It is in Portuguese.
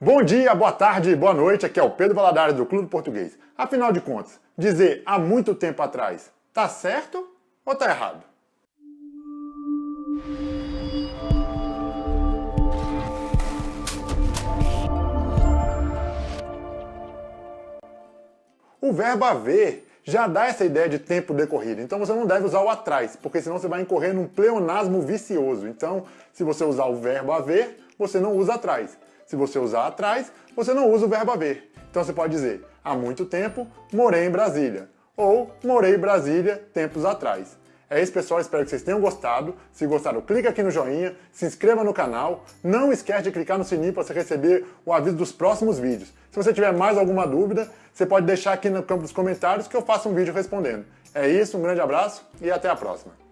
Bom dia, boa tarde, boa noite, aqui é o Pedro Valadares do Clube Português. Afinal de contas, dizer há muito tempo atrás, tá certo ou tá errado? O verbo haver já dá essa ideia de tempo decorrido, então você não deve usar o atrás, porque senão você vai incorrer num pleonasmo vicioso. Então, se você usar o verbo haver, você não usa atrás. Se você usar atrás, você não usa o verbo haver. Então você pode dizer, há muito tempo, morei em Brasília. Ou, morei em Brasília tempos atrás. É isso, pessoal. Espero que vocês tenham gostado. Se gostaram, clica aqui no joinha, se inscreva no canal. Não esquece de clicar no sininho para você receber o aviso dos próximos vídeos. Se você tiver mais alguma dúvida, você pode deixar aqui no campo dos comentários que eu faço um vídeo respondendo. É isso, um grande abraço e até a próxima.